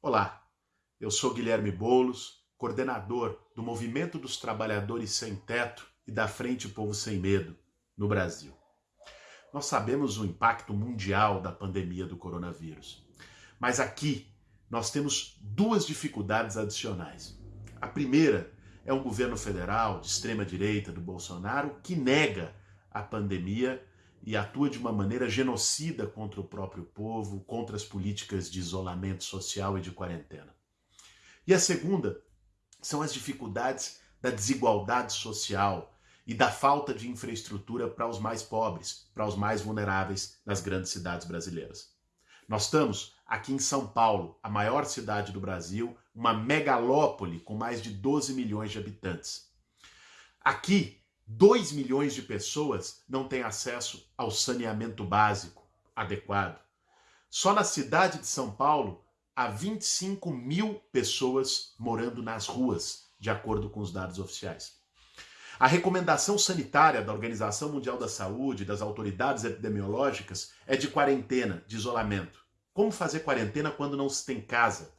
Olá, eu sou Guilherme Boulos, coordenador do Movimento dos Trabalhadores Sem Teto e da Frente Povo Sem Medo no Brasil. Nós sabemos o impacto mundial da pandemia do coronavírus, mas aqui nós temos duas dificuldades adicionais. A primeira é um governo federal de extrema direita do Bolsonaro que nega a pandemia e atua de uma maneira genocida contra o próprio povo, contra as políticas de isolamento social e de quarentena. E a segunda são as dificuldades da desigualdade social e da falta de infraestrutura para os mais pobres, para os mais vulneráveis nas grandes cidades brasileiras. Nós estamos aqui em São Paulo, a maior cidade do Brasil, uma megalópole com mais de 12 milhões de habitantes. Aqui 2 milhões de pessoas não têm acesso ao saneamento básico adequado. Só na cidade de São Paulo, há 25 mil pessoas morando nas ruas, de acordo com os dados oficiais. A recomendação sanitária da Organização Mundial da Saúde, das autoridades epidemiológicas, é de quarentena, de isolamento. Como fazer quarentena quando não se tem casa?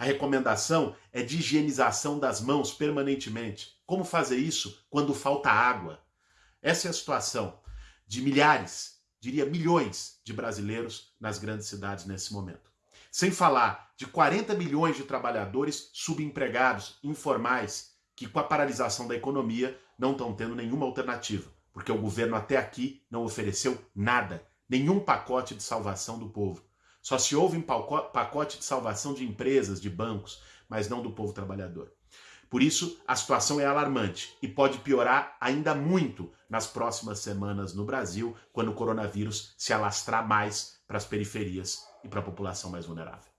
A recomendação é de higienização das mãos permanentemente. Como fazer isso quando falta água? Essa é a situação de milhares, diria milhões de brasileiros nas grandes cidades nesse momento. Sem falar de 40 milhões de trabalhadores subempregados, informais, que com a paralisação da economia não estão tendo nenhuma alternativa, porque o governo até aqui não ofereceu nada, nenhum pacote de salvação do povo. Só se houve um pacote de salvação de empresas, de bancos, mas não do povo trabalhador. Por isso, a situação é alarmante e pode piorar ainda muito nas próximas semanas no Brasil, quando o coronavírus se alastrar mais para as periferias e para a população mais vulnerável.